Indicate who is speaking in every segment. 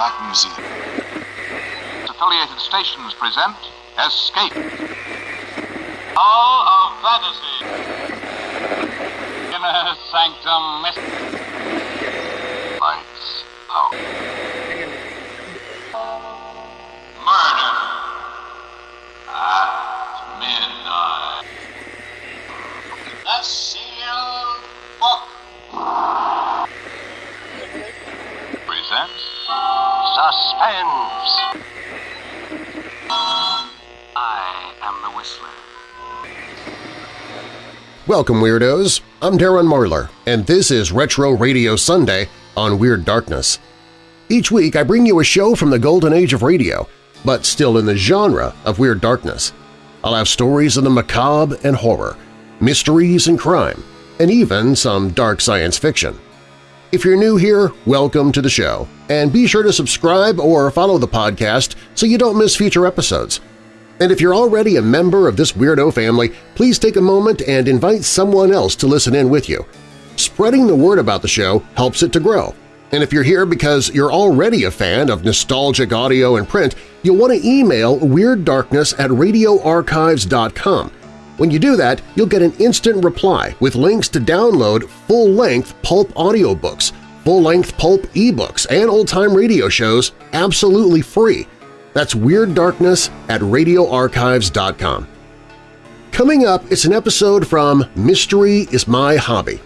Speaker 1: Black Museum.
Speaker 2: Affiliated stations present Escape. Hall of Fantasy. Inner Sanctum Lights Suspense. I am the Whistler.
Speaker 3: Welcome, Weirdos! I'm Darren Marlar, and this is Retro Radio Sunday on Weird Darkness. Each week I bring you a show from the golden age of radio, but still in the genre of Weird Darkness. I'll have stories of the macabre and horror, mysteries and crime, and even some dark science fiction. If you're new here, welcome to the show, and be sure to subscribe or follow the podcast so you don't miss future episodes. And if you're already a member of this weirdo family, please take a moment and invite someone else to listen in with you. Spreading the word about the show helps it to grow. And if you're here because you're already a fan of nostalgic audio and print, you'll want to email WeirdDarkness at radioarchives.com. When you do that, you'll get an instant reply with links to download full-length pulp audiobooks, full-length pulp ebooks, and old-time radio shows absolutely free. That's Weird Darkness at radioarchives.com. Coming up, it's an episode from Mystery is My Hobby.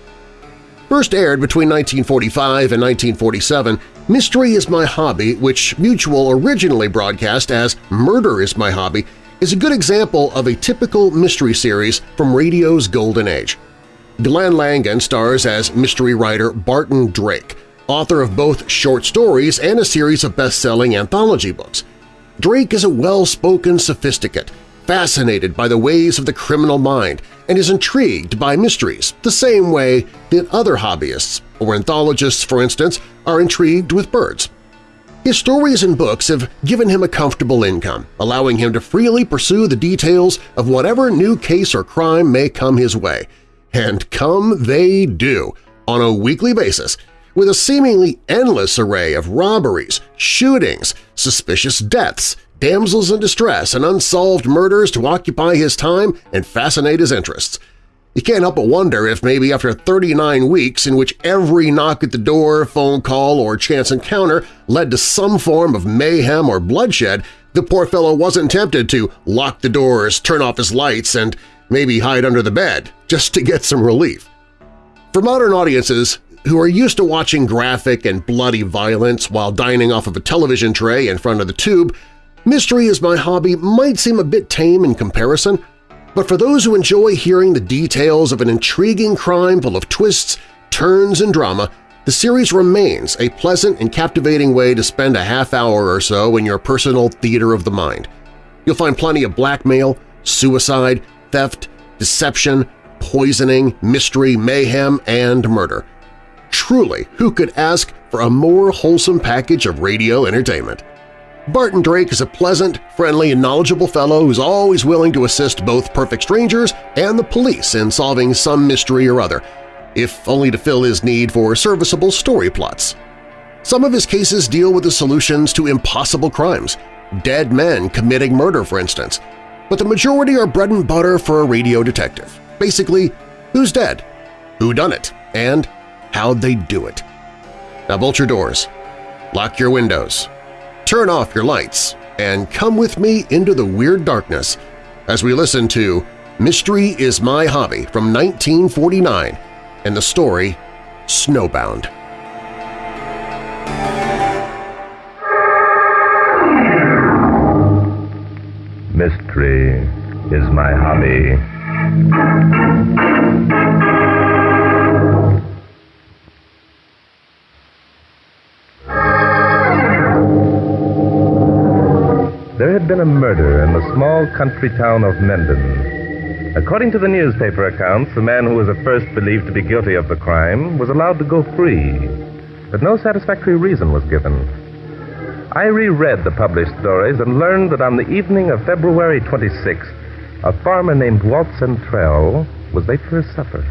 Speaker 3: First aired between 1945 and 1947, Mystery is My Hobby, which Mutual originally broadcast as Murder is My Hobby, is a good example of a typical mystery series from radio's golden age. Glenn Langan stars as mystery writer Barton Drake, author of both short stories and a series of best-selling anthology books. Drake is a well-spoken sophisticate, fascinated by the ways of the criminal mind, and is intrigued by mysteries the same way that other hobbyists, or ornithologists for instance, are intrigued with birds. His stories and books have given him a comfortable income, allowing him to freely pursue the details of whatever new case or crime may come his way. And come they do, on a weekly basis, with a seemingly endless array of robberies, shootings, suspicious deaths, damsels in distress, and unsolved murders to occupy his time and fascinate his interests. You can't help but wonder if maybe after 39 weeks in which every knock at the door, phone call, or chance encounter led to some form of mayhem or bloodshed, the poor fellow wasn't tempted to lock the doors, turn off his lights, and maybe hide under the bed just to get some relief. For modern audiences who are used to watching graphic and bloody violence while dining off of a television tray in front of the tube, Mystery is My Hobby might seem a bit tame in comparison, but for those who enjoy hearing the details of an intriguing crime full of twists, turns, and drama, the series remains a pleasant and captivating way to spend a half hour or so in your personal theater of the mind. You'll find plenty of blackmail, suicide, theft, deception, poisoning, mystery, mayhem, and murder. Truly, who could ask for a more wholesome package of radio entertainment? Barton Drake is a pleasant, friendly, and knowledgeable fellow who's always willing to assist both perfect strangers and the police in solving some mystery or other, if only to fill his need for serviceable story plots. Some of his cases deal with the solutions to impossible crimes, dead men committing murder, for instance, but the majority are bread and butter for a radio detective. Basically, who's dead, who done it, and how'd they do it. Now bolt your doors, lock your windows, turn off your lights, and come with me into the weird darkness as we listen to Mystery is My Hobby from 1949 and the story Snowbound.
Speaker 4: Mystery is my hobby. There had been a murder in the small country town of Mendon. According to the newspaper accounts, the man who was at first believed to be guilty of the crime was allowed to go free, but no satisfactory reason was given. I reread the published stories and learned that on the evening of February 26th, a farmer named Walt Santrell was late for his supper.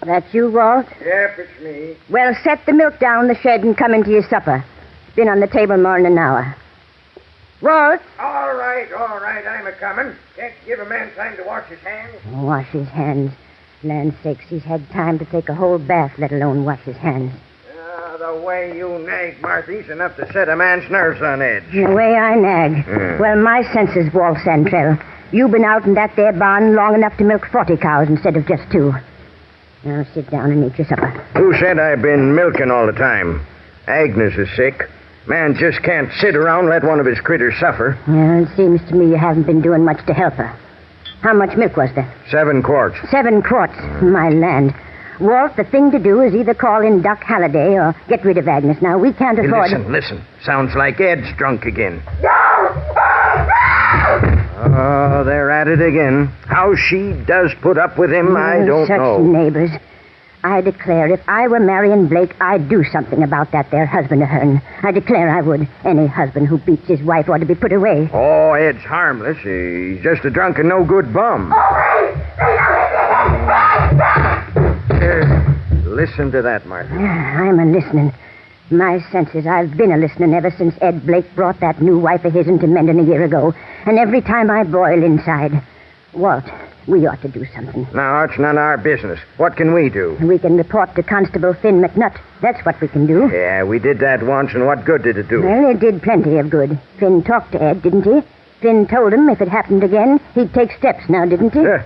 Speaker 1: That you, Walt?
Speaker 5: Yep, it's me.
Speaker 1: Well, set the milk down in the shed and come into your supper. Been on the table more than an hour. Walt?
Speaker 5: All right, all right, I'm a coming. Can't give a man time to wash his hands.
Speaker 1: Wash his hands. Land sakes, he's had time to take a whole bath, let alone wash his hands.
Speaker 5: Ah, the way you nag, Marthy's enough to set a man's nerves on edge.
Speaker 1: The way I nag.
Speaker 5: Hmm.
Speaker 1: Well, my senses, Walt Santrell. You've been out in that there barn long enough to milk 40 cows instead of just two. Now sit down and eat your supper.
Speaker 5: Who said I've been milking all the time? Agnes is sick. Man just can't sit around and let one of his critters suffer.
Speaker 1: Well, it seems to me you haven't been doing much to help her. How much milk was there?
Speaker 5: Seven quarts.
Speaker 1: Seven quarts. My land. Walt, the thing to do is either call in Doc Halliday or get rid of Agnes. Now, we can't
Speaker 5: Hey,
Speaker 1: afford...
Speaker 5: listen, listen. Sounds like Ed's drunk again. Oh, they're at it again. How she does put up with him, I don't
Speaker 1: Such
Speaker 5: know.
Speaker 1: neighbors. I declare, if I were Marion Blake, I'd do something about that there husband of hern. I declare I would. Any husband who beats his wife ought to be put away.
Speaker 5: Oh, Ed's harmless. He's just a drunk and no good bum. Uh, listen to that, Martha.
Speaker 1: I'm a listening. My senses, I've been a listening ever since Ed Blake brought that new wife of his into Mendon a year ago. And every time I boil inside. Walt, we ought to do something.
Speaker 5: Now, it's none of our business. What can we do?
Speaker 1: We can report to Constable Finn McNutt. That's what we can do.
Speaker 5: Yeah, we did that once, and what good did it do?
Speaker 1: Well, it did plenty of good. Finn talked to Ed, didn't he? Finn told him if it happened again, he'd take steps now, didn't he?
Speaker 5: Uh,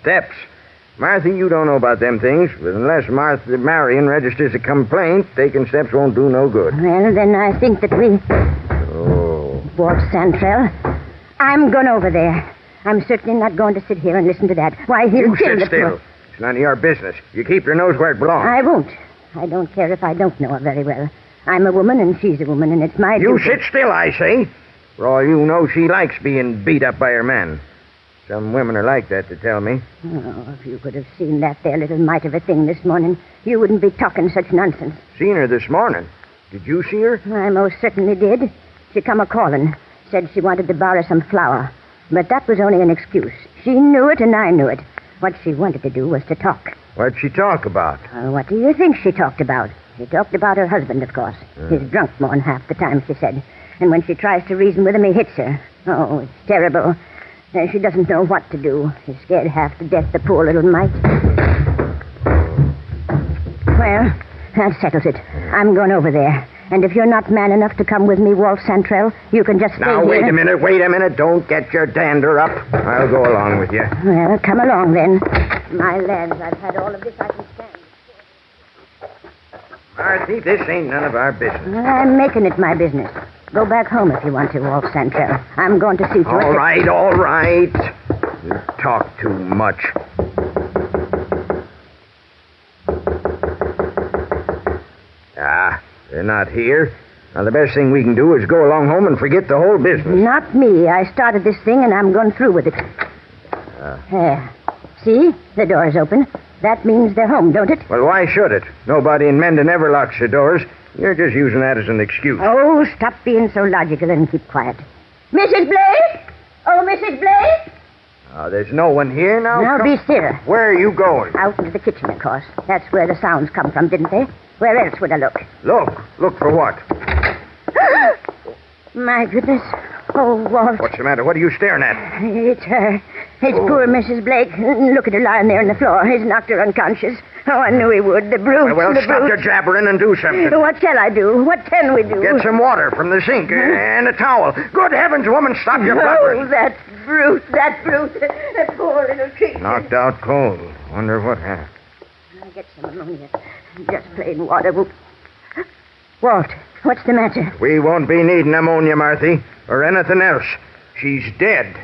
Speaker 5: steps. Martha, you don't know about them things, but unless Martha Marion registers a complaint, taking steps won't do no good.
Speaker 1: Well, then I think that we.
Speaker 5: Oh.
Speaker 1: Walt Santrell, I'm going over there. I'm certainly not going to sit here and listen to that. Why, he'll
Speaker 5: You
Speaker 1: kill
Speaker 5: sit
Speaker 1: the
Speaker 5: still.
Speaker 1: poor-
Speaker 5: It's none of your business. You keep your nose where it belongs.
Speaker 1: I won't. I don't care if I don't know her very well. I'm a woman and she's a woman, and it's my
Speaker 5: You
Speaker 1: duty.
Speaker 5: sit still, I say. For all you know, she likes being beat up by her man. Some women are like that, to tell me.
Speaker 1: Oh, if you could have seen that there little mite of a thing this morning, you wouldn't be talking such nonsense.
Speaker 5: Seen her this morning. Did you see her?
Speaker 1: I most certainly did. She come a calling, said she wanted to borrow some flour. But that was only an excuse. She knew it and I knew it. What she wanted to do was to talk.
Speaker 5: What'd she talk about?
Speaker 1: Uh, what do you think she talked about? She talked about her husband, of course. He's drunk more than half the time, she said. And when she tries to reason with him, he hits her. Oh, it's terrible. Uh, she doesn't know what to do. She's scared half to death, the poor little mite. Well, that settles it. I'm going over there. And if you're not man enough to come with me, Walt Santrell, you can just stay
Speaker 5: Now,
Speaker 1: here.
Speaker 5: wait a minute, wait a minute. Don't get your dander up. I'll go along with you.
Speaker 1: Well, come along then. My lads, I've had all of this I can stand.
Speaker 5: Marthy, this ain't none of our business.
Speaker 1: I'm making it my business. Go back home if you want to, Walt Santrell. I'm going to see to it.
Speaker 5: All right, all right. You talk too much. Ah, they're not here. Now, the best thing we can do is go along home and forget the whole business.
Speaker 1: Not me. I started this thing and I'm going through with it. There. See? The door's open. That means they're home, don't it?
Speaker 5: Well, why should it? Nobody in Mendon ever locks the doors. You're just using that as an excuse.
Speaker 1: Oh, stop being so logical and keep quiet. Mrs. Blake? Oh, Mrs. Blake?
Speaker 5: Ah, there's no one here now.
Speaker 1: Now
Speaker 5: Come-
Speaker 1: be still.
Speaker 5: Where are you going?
Speaker 1: Out into the kitchen, of course. That's where the sounds come from, didn't they? Where else would I look?
Speaker 5: Look. Look for what?
Speaker 1: My goodness. Oh, Walt.
Speaker 5: What's the matter? What are you staring at?
Speaker 1: It's her. It's poor oh. Mrs. Blake. Look at her lying there on the floor. He's knocked her unconscious. Oh, I knew he would. The brute.
Speaker 5: Well,
Speaker 1: the
Speaker 5: stop
Speaker 1: brute.
Speaker 5: your jabbering and do something.
Speaker 1: What shall I do? What can we do?
Speaker 5: Get some water from the sink and a towel. Good heavens, woman, stop your
Speaker 1: Oh,
Speaker 5: blubbering.
Speaker 1: that brute, that brute. That poor little creature.
Speaker 5: Knocked out cold. Wonder what happened.
Speaker 1: I'll get some ammonia. Just plain water. Walt, what's the matter?
Speaker 5: We won't be needing ammonia, Marthy, or anything else. She's dead.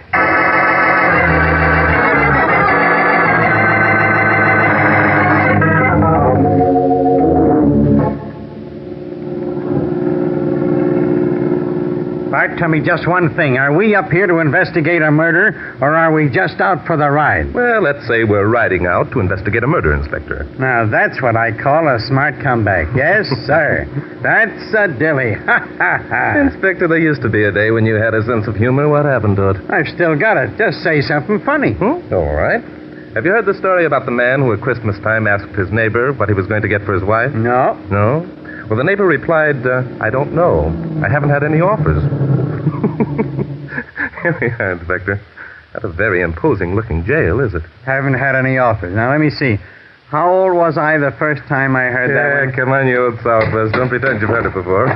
Speaker 6: Tell me just one thing. Are we up here to investigate a murder, or are we just out for the ride?
Speaker 7: Well, let's say we're riding out to investigate a murder, Inspector.
Speaker 6: Now, that's what I call a smart comeback. Yes, sir. That's a dilly. Ha, ha, ha.
Speaker 7: Inspector, there used to be a day when you had a sense of humor. What happened to it?
Speaker 6: I've still got it. Just say something funny.
Speaker 7: Hmm? All right. Have you heard the story about the man who at Christmas time asked his neighbor what he was going to get for his wife?
Speaker 6: No.
Speaker 7: No? Well, the neighbor replied, uh, I don't know. I haven't had any offers. Here we are, Inspector. Not a very imposing looking jail, is it?
Speaker 6: Haven't had any offers. Now, let me see. How old was I the first time I heard that
Speaker 7: Yeah,
Speaker 6: one?
Speaker 7: come on, you old Southwest. Don't pretend you've heard it before.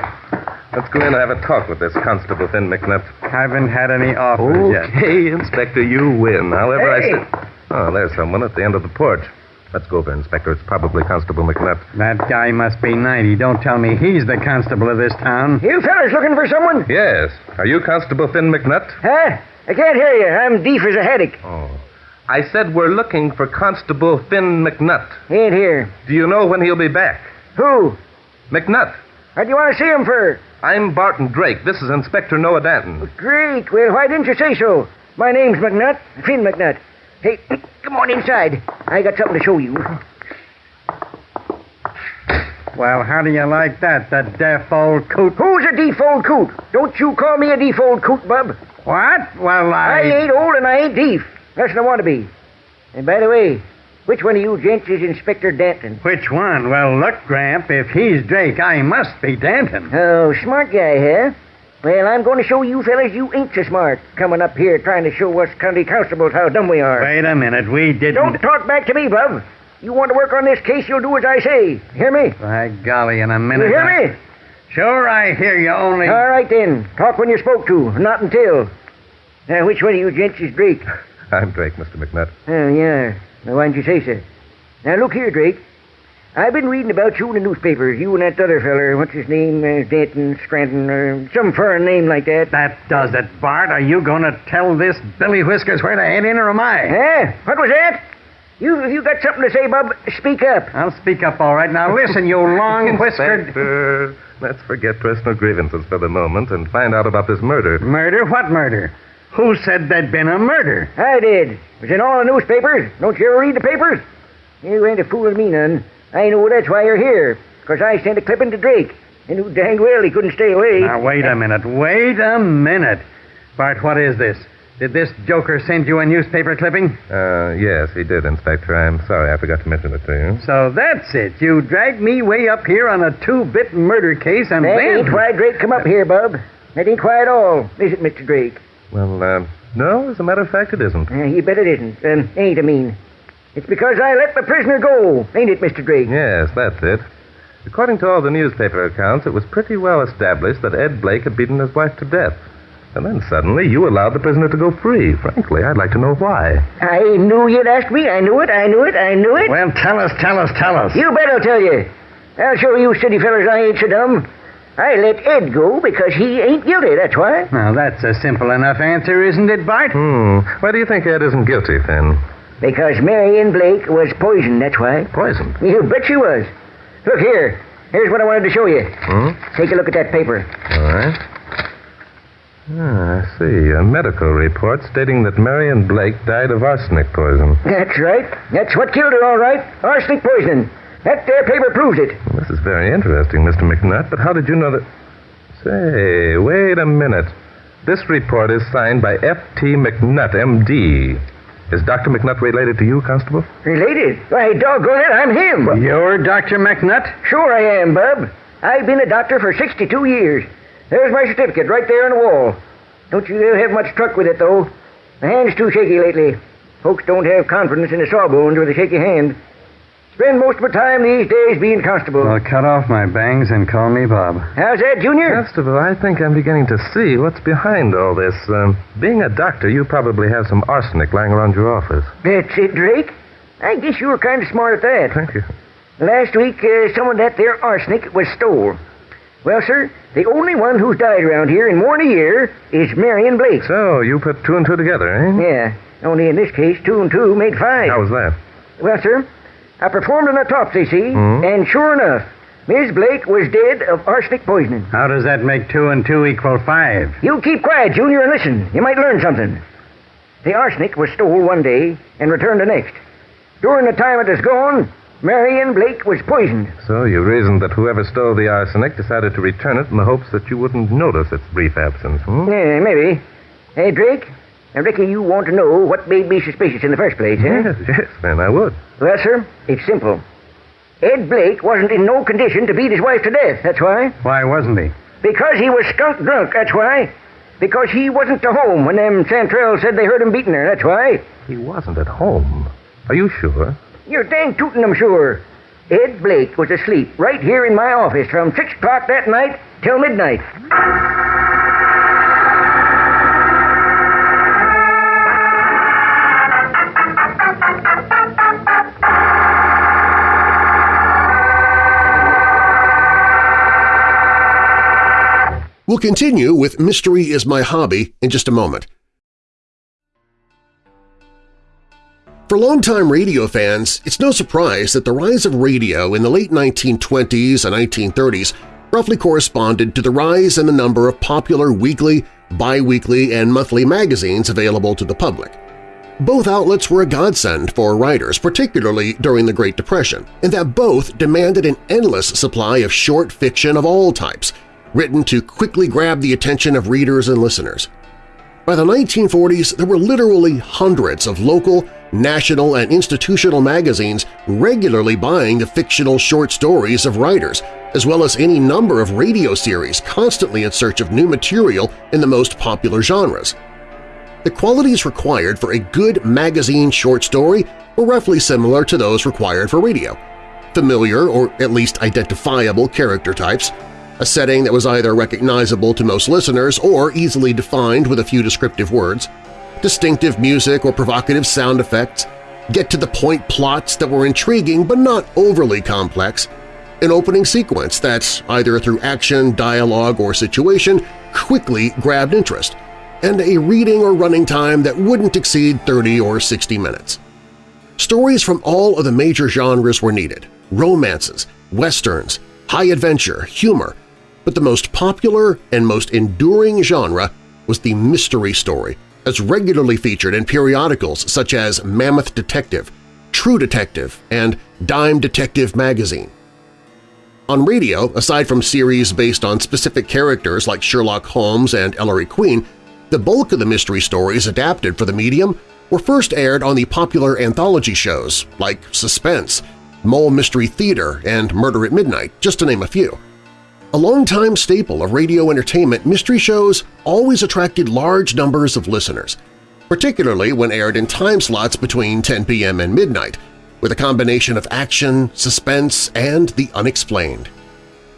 Speaker 7: Let's go in and have a talk with this Constable Finn McNutt.
Speaker 6: Haven't had any offers yet.
Speaker 7: Okay, Inspector, you win. However,
Speaker 8: Hey!
Speaker 7: I said. Oh, there's someone at the end of the porch. Let's go over, Inspector. It's probably Constable McNutt.
Speaker 6: That guy must be 90. Don't tell me he's the constable of this town.
Speaker 8: You fellas looking for someone?
Speaker 7: Yes. Are you Constable Finn McNutt?
Speaker 8: Huh? I can't hear you. I'm deaf as a haddock.
Speaker 7: Oh. I said we're looking for Constable Finn McNutt.
Speaker 8: He Ain't here.
Speaker 7: Do you know when he'll be back?
Speaker 8: Who?
Speaker 7: McNutt.
Speaker 8: What do you want to see him for?
Speaker 7: I'm Barton Drake. This is Inspector Noah Danton.
Speaker 8: Drake. Well, why didn't you say so? My name's McNutt. Finn McNutt. Hey, come on inside. I got something to show you.
Speaker 6: Well, how do you like that, the deaf old coot?
Speaker 8: Who's a deaf old coot? Don't you call me a deaf old coot, bub.
Speaker 6: What? Well,
Speaker 8: I
Speaker 6: I...
Speaker 8: ain't old and I ain't deaf. That's what I want to be. And by the way, which one of you gents is Inspector Danton?
Speaker 6: Which one? Well, look, Gramp, if he's Drake, I must be Danton.
Speaker 8: Oh, smart guy, huh? Well, I'm going to show you fellas you ain't so smart, coming up here trying to show us county constables how dumb we are.
Speaker 6: Wait a minute, we didn't...
Speaker 8: Don't talk back to me, bub. You want to work on this case, you'll do as I say. Hear me?
Speaker 6: By golly, in a minute.
Speaker 8: You
Speaker 6: minute...
Speaker 8: hear
Speaker 6: I-
Speaker 8: me?
Speaker 6: Sure, I hear you, only...
Speaker 8: All right, then. Talk when you're spoke to, not until. Now, which one of you gents is Drake?
Speaker 7: I'm Drake, Mr. McNutt.
Speaker 8: Oh, yeah. Now, why didn't you say so? Now, look here, Drake. I've been reading about you in the newspapers. You and that other feller, what's his name? Uh, Danton, Scranton, or some foreign name like that.
Speaker 6: That does it, Bart. Are you going to tell this Billy Whiskers where to head in, or am I?
Speaker 8: Huh? What was that? You, if you got something to say, bub, speak up.
Speaker 6: I'll speak up all right. Now, listen, you long-whiskered...
Speaker 7: Inspector, let's forget personal grievances for the moment and find out about this murder.
Speaker 6: Murder? What murder? Who said there'd been a murder?
Speaker 8: I did. It was in all the newspapers. Don't you ever read the papers? You ain't a fooling me none. I know that's why you're here, because I sent a clipping to Drake. And knew dang well he couldn't stay away.
Speaker 6: Now, wait a minute. Wait a minute. Bart, what is this? Did this joker send you a newspaper clipping?
Speaker 7: Uh, yes, he did, Inspector. I'm sorry I forgot to mention it to you.
Speaker 6: So that's it. You dragged me way up here on a two-bit murder case, and
Speaker 8: That
Speaker 6: then...
Speaker 8: ain't why Drake come up here, bub. That ain't why at all. Is it, Mr. Drake?
Speaker 7: Well, uh, no, as a matter of fact, it isn't.
Speaker 8: Uh, you bet it isn't. Um, ain't, I mean. It's because I let the prisoner go, ain't it, Mr. Drake?
Speaker 7: Yes, that's it. According to all the newspaper accounts, it was pretty well established that Ed Blake had beaten his wife to death. And then suddenly you allowed the prisoner to go free. Frankly, I'd like to know why.
Speaker 8: I knew you'd ask me. I knew it. I knew it. I knew it.
Speaker 6: Well, tell us, tell us, tell us.
Speaker 8: You bet I'll tell you. I'll show you city fellers I ain't so dumb. I let Ed go because he ain't guilty, that's why.
Speaker 6: Now, that's a simple enough answer, isn't it, Bart?
Speaker 7: Hmm. Why do you think Ed isn't guilty, Finn?
Speaker 8: Because Marion Blake was poisoned, that's why.
Speaker 7: Poisoned.
Speaker 8: You bet she was. Look here. Here's what I wanted to show you.
Speaker 7: Hmm?
Speaker 8: Take a look at that paper.
Speaker 7: All right. Ah, I see. A medical report stating that Marion Blake died of arsenic poison.
Speaker 8: That's right. That's what killed her, all right. Arsenic poisoning. That there paper proves it.
Speaker 7: This is very interesting, Mr. McNutt, but how did you know that. Say, wait a minute. This report is signed by F.T. McNutt, M.D. Is Dr. McNutt related to you, Constable?
Speaker 8: Related? Why, doggone it, I'm him.
Speaker 6: You're Dr. McNutt?
Speaker 8: Sure I am, Bub. I've been a doctor for 62 years. There's my certificate right there on the wall. Don't you have much truck with it, though. My hand's too shaky lately. Folks don't have confidence in the sawbones with a shaky hand. Spend most of my time these days being constable.
Speaker 6: Well, cut off my bangs and call me Bob.
Speaker 8: How's that, Junior?
Speaker 7: Constable, I think I'm beginning to see what's behind all this. Um, being a doctor, you probably have some arsenic lying around your office.
Speaker 8: That's it, Drake. I guess you were kind of smart at that.
Speaker 7: Thank you.
Speaker 8: Last week, uh, some of that there arsenic was stole. Well, sir, the only one who's died around here in more than a year is Marion Blake.
Speaker 7: So, you put two and two together, eh?
Speaker 8: Yeah, only in this case, two and two made five.
Speaker 7: How was that?
Speaker 8: Well, sir, I performed an autopsy, see,
Speaker 7: Hmm?
Speaker 8: and sure enough, Miss Blake was dead of arsenic poisoning.
Speaker 6: How does that make two and two equal five?
Speaker 8: You keep quiet, Junior, and listen. You might learn something. The arsenic was stole one day and returned the next. During the time it was gone, Marion Blake was poisoned.
Speaker 7: So, you reasoned that whoever stole the arsenic decided to return it in the hopes that you wouldn't notice its brief absence, hmm?
Speaker 8: Yeah, maybe. Hey, Drake, Now, Ricky, you want to know what made me suspicious in the first place, eh?
Speaker 7: Yes, yes, then I would.
Speaker 8: Well, sir, it's simple. Ed Blake wasn't in no condition to beat his wife to death, that's why.
Speaker 6: Why wasn't he?
Speaker 8: Because he was skunk drunk, that's why. Because he wasn't to home when them Santrells said they heard him beating her, that's why.
Speaker 7: He wasn't at home. Are you sure?
Speaker 8: You're dang tootin' I'm sure. Ed Blake was asleep right here in my office from 6 o'clock that night till midnight.
Speaker 3: We'll continue with Mystery is My Hobby in just a moment. For longtime radio fans, it's no surprise that the rise of radio in the late 1920s and 1930s roughly corresponded to the rise in the number of popular weekly, biweekly, and monthly magazines available to the public. Both outlets were a godsend for writers, particularly during the Great Depression, in that both demanded an endless supply of short fiction of all types, written to quickly grab the attention of readers and listeners. By the 1940s, there were literally hundreds of local, national, and institutional magazines regularly buying the fictional short stories of writers, as well as any number of radio series constantly in search of new material in the most popular genres. The qualities required for a good magazine short story were roughly similar to those required for radio. Familiar or at least identifiable character types, a setting that was either recognizable to most listeners or easily defined with a few descriptive words, distinctive music or provocative sound effects, get-to-the-point plots that were intriguing but not overly complex, an opening sequence that, either through action, dialogue, or situation, quickly grabbed interest, and a reading or running time that wouldn't exceed 30 or 60 minutes. Stories from all of the major genres were needed – romances, westerns, high adventure, humor, but the most popular and most enduring genre was the mystery story, as regularly featured in periodicals such as Mammoth Detective, True Detective, and Dime Detective magazine. On radio, aside from series based on specific characters like Sherlock Holmes and Ellery Queen, the bulk of the mystery stories adapted for the medium were first aired on the popular anthology shows like Suspense, Molle Mystery Theater, and Murder at Midnight, just to name a few. A longtime staple of radio entertainment, mystery shows always attracted large numbers of listeners, particularly when aired in time slots between 10 p.m. and midnight, with a combination of action, suspense, and the unexplained.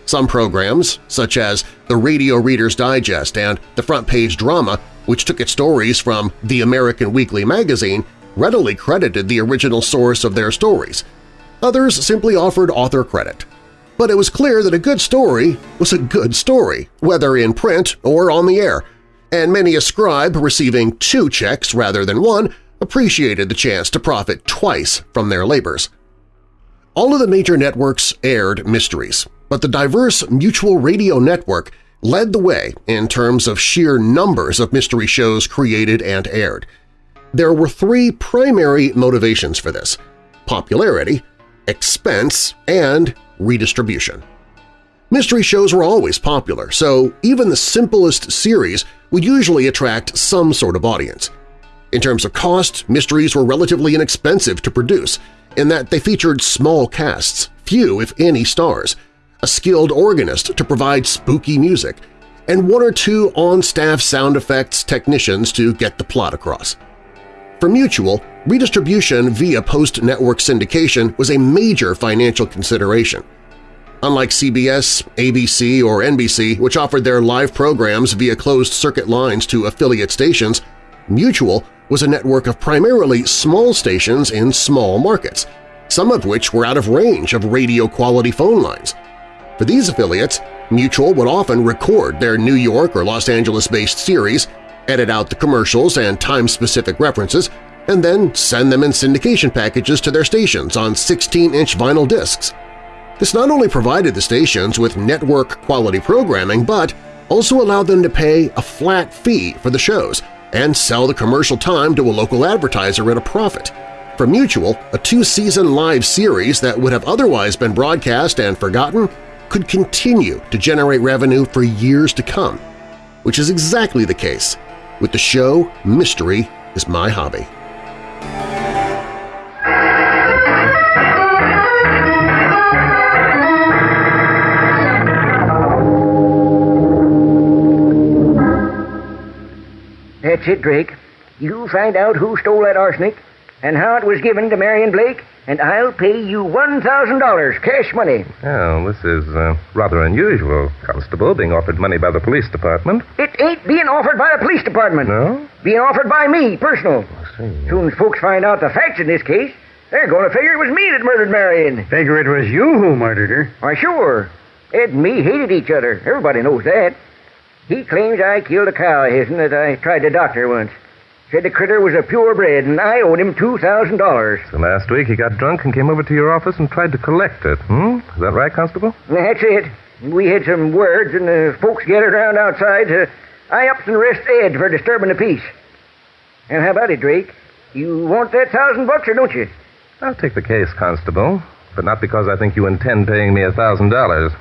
Speaker 3: Some programs, such as the Radio Reader's Digest and the Front Page Drama, which took its stories from the American Weekly magazine, readily credited the original source of their stories. Others simply offered author credit. But it was clear that a good story was a good story, whether in print or on the air, and many a scribe receiving two checks rather than one appreciated the chance to profit twice from their labors. All of the major networks aired mysteries, but the diverse Mutual Radio Network led the way in terms of sheer numbers of mystery shows created and aired. There were three primary motivations for this – popularity, expense, and redistribution. Mystery shows were always popular, so even the simplest series would usually attract some sort of audience. In terms of cost, mysteries were relatively inexpensive to produce in that they featured small casts, few if any stars, a skilled organist to provide spooky music, and one or two on-staff sound effects technicians to get the plot across. For Mutual, redistribution via post-network syndication was a major financial consideration. Unlike CBS, ABC, or NBC, which offered their live programs via closed-circuit lines to affiliate stations, Mutual was a network of primarily small stations in small markets, some of which were out of range of radio-quality phone lines. For these affiliates, Mutual would often record their New York or Los Angeles-based series, edit out the commercials and time-specific references, and then send them in syndication packages to their stations on 16-inch vinyl discs. This not only provided the stations with network-quality programming, but also allowed them to pay a flat fee for the shows and sell the commercial time to a local advertiser at a profit. For Mutual, a two-season live series that would have otherwise been broadcast and forgotten could continue to generate revenue for years to come, which is exactly the case With the show, mystery is my hobby.
Speaker 8: That's it, Drake. You find out who stole that arsenic and how it was given to Marion Blake, and I'll pay you $1,000 cash money.
Speaker 7: Well, this is uh, rather unusual, Constable, being offered money by the police department.
Speaker 8: It ain't being offered by the police department.
Speaker 7: No?
Speaker 8: Being offered by me, personal.
Speaker 7: I see.
Speaker 8: Soon as folks find out the facts in this case, they're going to figure it was me that murdered Marion.
Speaker 6: Figure it was you who murdered her.
Speaker 8: Why, sure. Ed and me hated each other. Everybody knows that. He claims I killed a cow of his'n that I tried to doctor once. Said the critter was a purebred, and I owed him $2,000.
Speaker 7: So last week he got drunk and came over to your office and tried to collect it, hmm? Is that right, Constable?
Speaker 8: That's it. We had some words, and the folks gathered around outside to I ups and arrest Ed for disturbing the peace. And how about it, Drake? You want that thousand bucks, or don't you?
Speaker 7: I'll take the case, Constable, but not because I think you intend paying me a thousand dollars.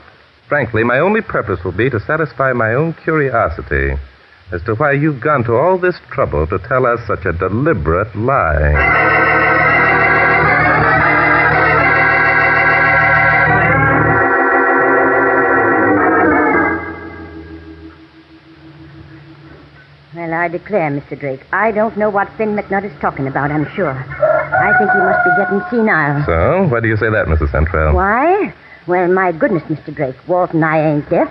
Speaker 7: Frankly, my only purpose will be to satisfy my own curiosity as to why you've gone to all this trouble to tell us such a deliberate lie.
Speaker 1: Well, I declare, Mr. Drake, I don't know what Finn McNutt is talking about, I'm sure. I think he must be getting senile.
Speaker 7: So, why do you say that, Mrs. Santrell?
Speaker 1: Why? Well, my goodness, Mr. Drake, Walt and I ain't deaf.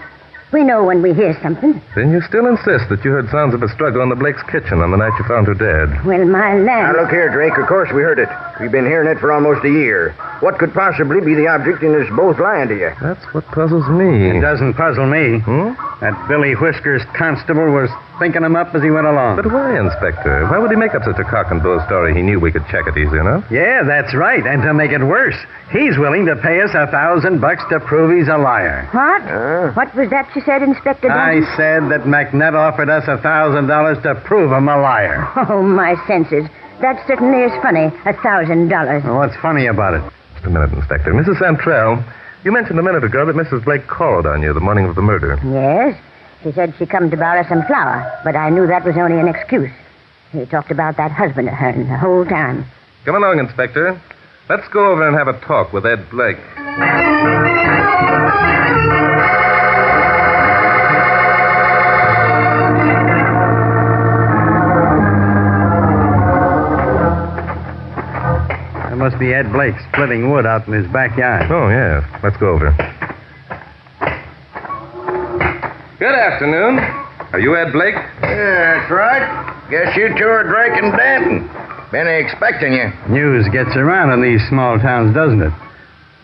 Speaker 1: We know when we hear something.
Speaker 7: Then you still insist that you heard sounds of a struggle in the Blake's kitchen on the night you found her dead.
Speaker 1: Well, my land.
Speaker 8: Now, look here, Drake. Of course we heard it. We've been hearing it for almost a year. What could possibly be the object in us both lying to you?
Speaker 7: That's what puzzles me.
Speaker 6: It doesn't puzzle me.
Speaker 7: Hmm?
Speaker 6: That Billy Whiskers constable was thinking him up as he went along.
Speaker 7: But why, Inspector? Why would he make up such a cock and bull story he knew we could check it easy enough?
Speaker 6: Yeah, that's right. And to make it worse, he's willing to pay us a thousand bucks to prove he's a liar.
Speaker 1: What?
Speaker 8: Huh?
Speaker 1: What was that you said, Inspector
Speaker 6: I said that McNutt offered us a thousand dollars to prove him a liar.
Speaker 1: Oh, my senses. That certainly is funny. A thousand dollars.
Speaker 6: What's funny about it?
Speaker 7: Just a minute, Inspector. Mrs. Santrell, you mentioned a minute ago that Mrs. Blake called on you the morning of the murder.
Speaker 1: Yes. She said she come to borrow some flour, but I knew that was only an excuse. He talked about that husband of hers the whole time.
Speaker 7: Come along, Inspector. Let's go over and have a talk with Ed Blake.
Speaker 6: That must be Ed Blake splitting wood out in his backyard.
Speaker 7: Oh, yes. Let's go over. Good afternoon. Are you Ed Blake?
Speaker 8: Yeah, that's right. Guess you two are Drake and Danton. Been expecting you.
Speaker 6: News gets around in these small towns, doesn't it?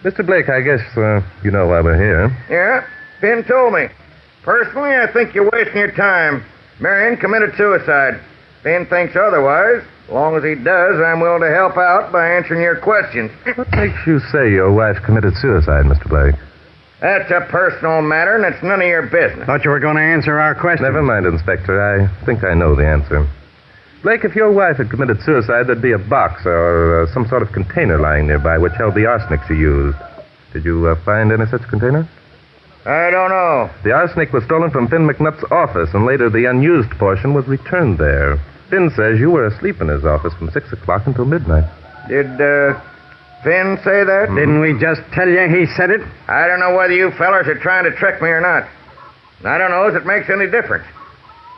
Speaker 7: Mr. Blake, I guess uh, you know why we're here.
Speaker 8: Yeah, Finn told me. Personally, I think you're wasting your time. Marion committed suicide. Finn thinks otherwise. As long as he does, I'm willing to help out by answering your questions.
Speaker 7: What makes you say your wife committed suicide, Mr. Blake?
Speaker 8: That's a personal matter, and it's none of your business.
Speaker 6: Thought you were going to answer our question.
Speaker 7: Never mind, Inspector. I think I know the answer. Blake, if your wife had committed suicide, there'd be a box or uh, some sort of container lying nearby which held the arsenic she used. Did you uh, find any such container?
Speaker 8: I don't know.
Speaker 7: The arsenic was stolen from Finn McNutt's office, and later the unused portion was returned there. Finn says you were asleep in his office from 6 o'clock until midnight.
Speaker 8: Did, uh, Finn say that? Mm-hmm.
Speaker 6: Didn't we just tell you he said it?
Speaker 8: I don't know whether you fellers are trying to trick me or not. I don't know if it makes any difference.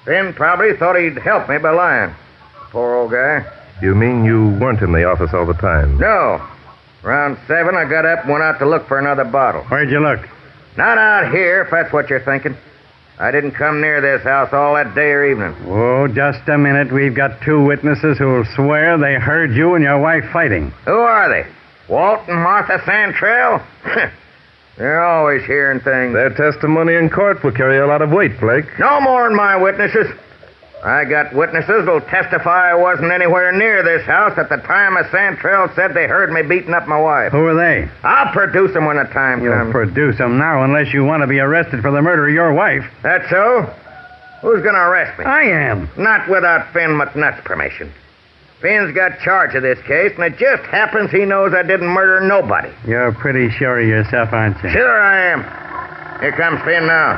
Speaker 8: Finn probably thought he'd help me by lying. Poor old guy.
Speaker 7: You mean you weren't in the office all the time?
Speaker 8: No. Around seven, I got up and went out to look for another bottle.
Speaker 6: Where'd you look?
Speaker 8: Not out here, if that's what you're thinking. I didn't come near this house all that day or evening.
Speaker 6: Oh, just a minute. We've got two witnesses who'll swear they heard you and your wife fighting.
Speaker 8: Who are they? Walt and Martha Santrell? They're always hearing things.
Speaker 7: Their testimony in court will carry a lot of weight, Blake.
Speaker 8: No more than my witnesses. I got witnesses who'll testify I wasn't anywhere near this house at the time a Santrell said they heard me beating up my wife.
Speaker 6: Who are they?
Speaker 8: I'll produce them when the time
Speaker 6: You'll
Speaker 8: comes.
Speaker 6: produce them now unless you want to be arrested for the murder of your wife.
Speaker 8: That's so? Who's going to arrest me?
Speaker 6: I am.
Speaker 8: Not without Finn McNutt's permission. Finn's got charge of this case, and it just happens he knows I didn't murder nobody.
Speaker 6: You're pretty sure of yourself, aren't you?
Speaker 8: Sure I am. Here comes Finn now.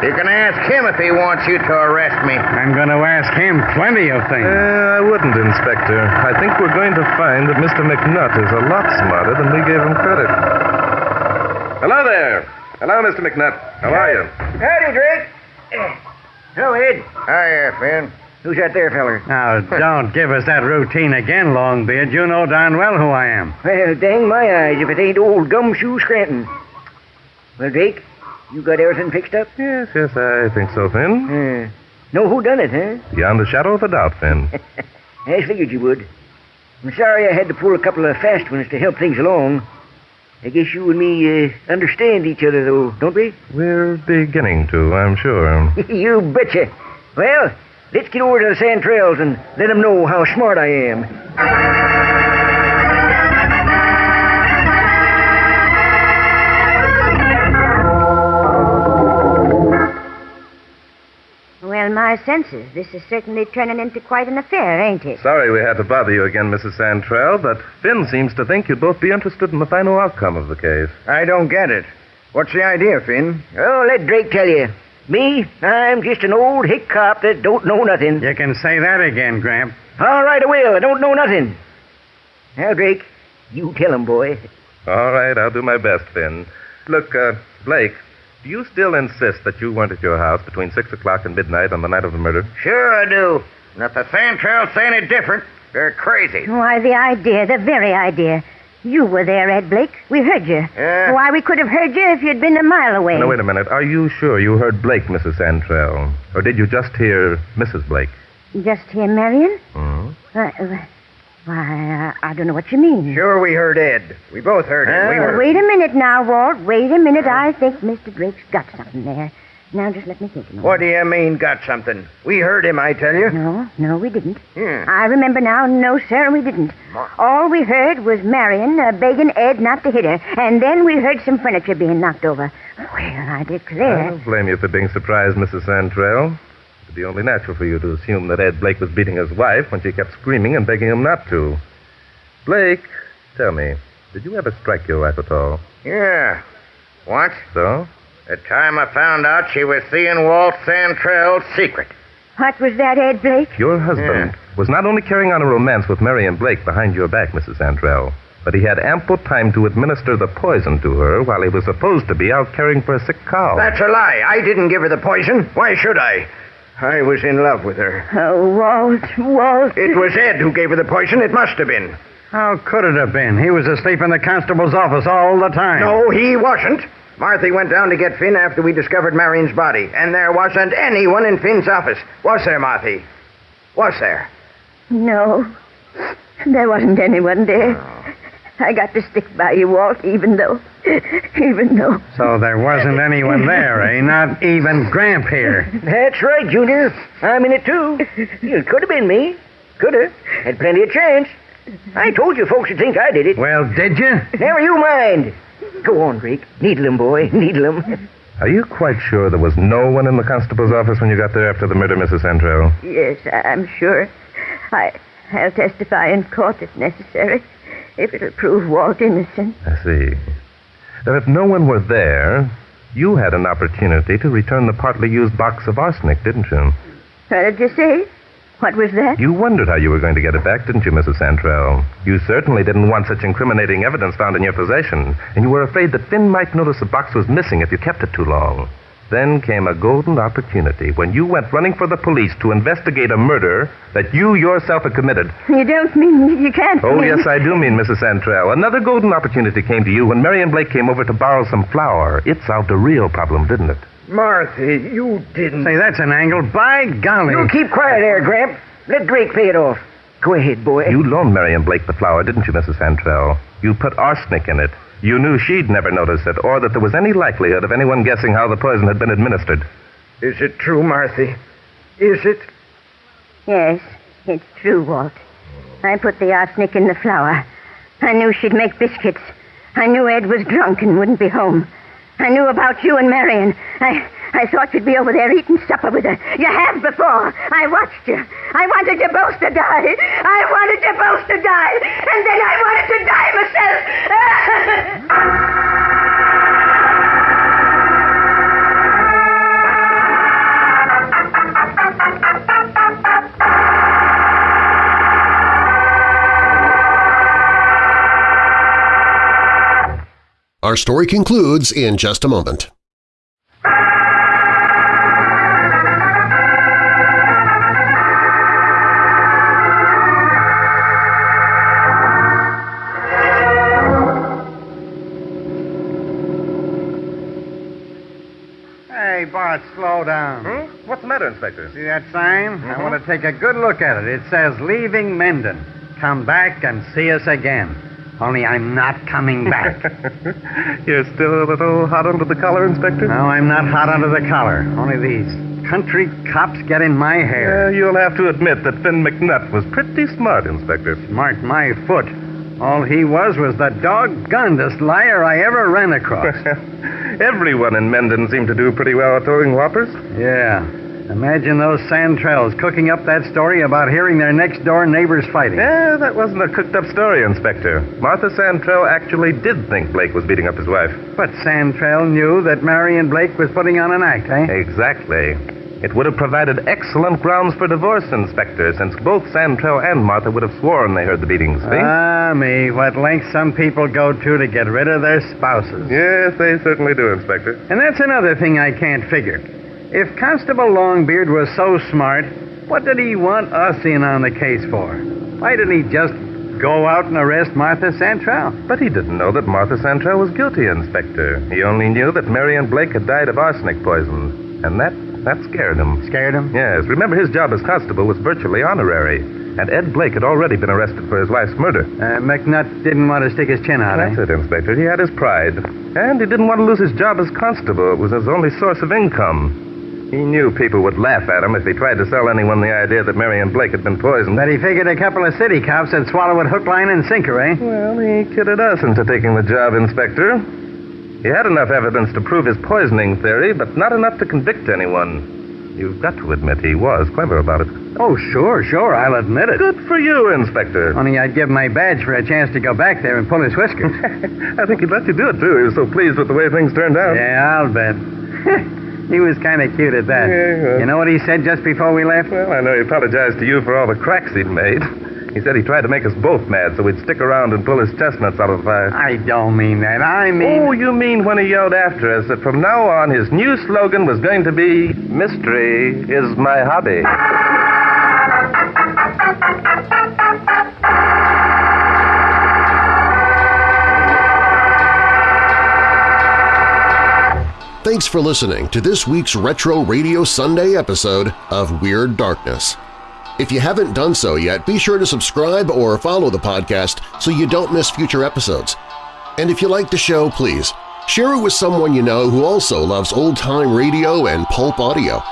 Speaker 5: You can ask him if he wants you to arrest me.
Speaker 6: I'm going to ask him plenty of things.
Speaker 7: Uh, I wouldn't, Inspector. I think we're going to find that Mr. McNutt is a lot smarter than we gave him credit. Hello there. Hello, Mr. McNutt. How are you?
Speaker 8: Howdy, Drake. Hello, Ed.
Speaker 5: Hiya, Finn.
Speaker 8: Who's that there feller?
Speaker 6: Now, don't give us that routine again, Longbeard. You know darn well who I am.
Speaker 8: Well, dang my eyes if it ain't old Gumshoe Scranton. Well, Drake, you got everything fixed up?
Speaker 7: Yes, yes, I think so, Finn.
Speaker 8: Uh, know who done it, huh?
Speaker 7: Beyond a shadow of a doubt, Finn.
Speaker 8: I figured you would. I'm sorry I had to pull a couple of fast ones to help things along. I guess you and me uh, understand each other, though, don't we?
Speaker 7: We're beginning to, I'm sure.
Speaker 8: you betcha. Well, let's get over to the Santrells and let them know how smart I am.
Speaker 1: Well, my senses, this is certainly turning into quite an affair, ain't it?
Speaker 7: Sorry we had to bother you again, Mrs. Santrell, but Finn seems to think you'd both be interested in the final outcome of the case.
Speaker 5: I don't get it. What's the idea, Finn?
Speaker 8: Oh, let Drake tell you. Me, I'm just an old hick cop that don't know nothing.
Speaker 6: You can say that again, Gramp.
Speaker 8: All right, I will. I don't know nothing. Now, Drake, you tell him, boy.
Speaker 7: All right, I'll do my best, Finn. Look, uh, Blake, do you still insist that you weren't at your house between 6 o'clock and midnight on the night of the murder?
Speaker 5: Sure I do. And if the Santrells say any different, they're crazy.
Speaker 1: Why, the idea, the very idea. You were there, Ed Blake. We heard you.
Speaker 5: Yeah.
Speaker 1: Why, we could have heard you if you'd been a mile away.
Speaker 7: Now, wait a minute. Are you sure you heard Blake, Mrs. Santrell? Or did you just hear Mrs. Blake?
Speaker 1: Just hear Marion?
Speaker 7: Hmm?
Speaker 1: Uh, uh, why, uh, I don't know what you mean.
Speaker 5: Sure we heard Ed. We both heard him. We were...
Speaker 1: wait a minute now, Walt. Wait a minute. I think Mr. Drake's got something there. Now, just let me think a moment.
Speaker 5: What do you mean, got something? We heard him, I tell you.
Speaker 1: No, no, we didn't.
Speaker 5: Hmm.
Speaker 1: I remember now. No, sir, we didn't.
Speaker 5: Ma-
Speaker 1: All we heard was Marion uh, begging Ed not to hit her, and then we heard some furniture being knocked over. Well, I declare.
Speaker 7: I
Speaker 1: declare.
Speaker 7: don't blame you for being surprised, Mrs. Santrell. It'd be only natural for you to assume that Ed Blake was beating his wife when she kept screaming and begging him not to. Blake, tell me, did you ever strike your wife at all?
Speaker 5: Yeah. What?
Speaker 7: So?
Speaker 5: The time I found out she was seeing Walt Santrell's secret.
Speaker 1: What was that, Ed Blake?
Speaker 7: Your husband was not only carrying on a romance with Marion Blake behind your back, Mrs. Santrell, but he had ample time to administer the poison to her while he was supposed to be out caring for a sick cow.
Speaker 5: That's a lie. I didn't give her the poison. Why should I? I was in love with her.
Speaker 1: Oh, Walt, Walt.
Speaker 5: It was Ed who gave her the poison. It must have been.
Speaker 6: How could it have been? He was asleep in the constable's office all the time.
Speaker 5: No, he wasn't. Marthy went down to get Finn after we discovered Marion's body, and there wasn't anyone in Finn's office. Was there, Marthy? Was there?
Speaker 1: No, there wasn't anyone there. I got to stick by you, Walt, even though, even though.
Speaker 6: So there wasn't anyone there, eh? Not even Gramp here.
Speaker 8: That's right, Junior. I'm in it, too. It could have been me. Could have. Had plenty of chance. I told you folks would think I did it.
Speaker 6: Well, did you?
Speaker 8: Never you mind. Go on, Drake. Needle him, boy. Needle him.
Speaker 7: Are you quite sure there was no one in the constable's office when you got there after the murder, Mrs. Santrell?
Speaker 1: Yes, I'm sure. I, I'll testify in court if necessary, if it'll prove Walt innocent.
Speaker 7: I see. Now, if no one were there, you had an opportunity to return the partly used box of arsenic, didn't you?
Speaker 1: What did you say? What was that?
Speaker 7: You wondered how you were going to get it back, didn't you, Mrs. Santrell? You certainly didn't want such incriminating evidence found in your possession, and you were afraid that Finn might notice the box was missing if you kept it too long. Then came a golden opportunity when you went running for the police to investigate a murder that you yourself had committed.
Speaker 1: You don't mean you can't.
Speaker 7: Oh,
Speaker 1: mean...
Speaker 7: yes, I do mean, Mrs. Santrell. Another golden opportunity came to you when Marion Blake came over to borrow some flour. It solved a real problem, didn't it?
Speaker 5: Marthy, you didn't.
Speaker 6: Say, that's an angle. By golly.
Speaker 8: You keep quiet there, Gramp. Let Drake pay it off. Go ahead, boy.
Speaker 7: You loaned Marion Blake the flour, didn't you, Mrs. Santrell? You put arsenic in it. You knew she'd never notice it, or that there was any likelihood of anyone guessing how the poison had been administered.
Speaker 5: Is it true, Marthy? Is it?
Speaker 1: Yes, it's true, Walt. I put the arsenic in the flour. I knew she'd make biscuits. I knew Ed was drunk and wouldn't be home. I knew about you and Marion. I I thought you'd be over there eating supper with her. You have before. I watched you. I wanted you both to die. I wanted you both to die. And then I wanted to die myself.
Speaker 3: Our story concludes in just a moment.
Speaker 6: Hey, Bart, slow down.
Speaker 7: Hmm? What's the matter, Inspector?
Speaker 6: See that sign? I
Speaker 7: Mhm.
Speaker 6: want to take a good look at it. It says, Leaving Menden. Come back and see us again. Only I'm not coming back.
Speaker 7: You're still a little hot under the collar, Inspector?
Speaker 6: no, I'm not hot under the collar. Only these country cops get in my
Speaker 7: Yeah,
Speaker 6: hair.
Speaker 7: Uh, you'll have to admit that Finn McNutt was pretty smart, Inspector.
Speaker 6: Mark my foot. All he was was the doggonedest liar I ever ran across.
Speaker 7: Everyone in Menden seemed to do pretty well at throwing whoppers.
Speaker 6: yeah. Imagine those Santrells cooking up that story about hearing their next door neighbors fighting.
Speaker 7: Yeah, that wasn't a cooked up story, Inspector. Martha Santrell actually did think Blake was beating up his wife.
Speaker 6: But Santrell knew that Marion Blake was putting on an act, eh?
Speaker 7: Exactly. It would have provided excellent grounds for divorce, Inspector, since both Santrell and Martha would have sworn they heard the beatings. See?
Speaker 6: Ah, me, what lengths some people go to to get rid of their spouses.
Speaker 7: yes, they certainly do, Inspector.
Speaker 6: And that's another thing I can't figure. If Constable Longbeard was so smart, what did he want us in on the case for? Why didn't he just go out and arrest Martha Santrell?
Speaker 7: But he didn't know that Martha Santrell was guilty, Inspector. He only knew that Marion Blake had died of arsenic poison. And that that scared him.
Speaker 6: Scared him?
Speaker 7: Yes, remember his job as constable was virtually honorary. And Ed Blake had already been arrested for his wife's murder.
Speaker 6: Uh, McNutt didn't want to stick his chin out, eh?
Speaker 7: That's it, Inspector. He had his pride. And he didn't want to lose his job as constable. It was his only source of income. He knew people would laugh at him if he tried to sell anyone the idea that Marion Blake had been poisoned.
Speaker 6: But he figured a couple of city cops would swallow it hook, line, and sinker, eh?
Speaker 7: Well, he kidded us into taking the job, Inspector. He had enough evidence to prove his poisoning theory, but not enough to convict anyone. You've got to admit he was clever about it.
Speaker 6: Oh, sure, sure, I'll admit it.
Speaker 7: Good for you, Inspector.
Speaker 6: Only I'd give my badge for a chance to go back there and pull his whiskers.
Speaker 7: I think he'd let you do it, too. He was so pleased with the way things turned out.
Speaker 6: yeah, I'll bet. he was kind of cute at that.
Speaker 7: Yeah, well.
Speaker 6: You know what he said just before we left?
Speaker 7: Well, I know he apologized to you for all the cracks he'd made. He said he tried to make us both mad so we'd stick around and pull his chestnuts out of the fire.
Speaker 6: I don't mean that. I mean.
Speaker 7: Oh, you mean when he yelled after us that from now on his new slogan was going to be Mystery is my hobby.
Speaker 3: For listening to this week's Retro Radio Sunday episode of Weird Darkness. If you haven't done so yet, be sure to subscribe or follow the podcast so you don't miss future episodes. And if you like the show, please share it with someone you know who also loves old-time radio and pulp audio.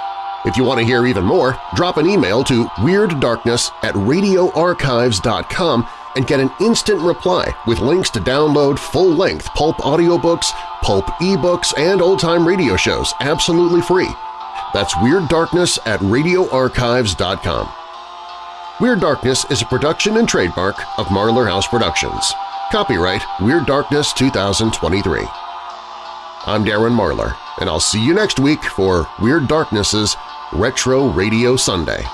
Speaker 3: If you want to hear even more, drop an email to WeirdDarkness at radioarchives.com and get an instant reply with links to download full-length pulp audiobooks, pulp ebooks, and old-time radio shows absolutely free. That's Weird Darkness at radioarchives.com. Weird Darkness is a production and trademark of Marlar House Productions. Copyright Weird Darkness 2023. I'm Darren Marlar, and I'll see you next week for Weird Darkness's Retro Radio Sunday.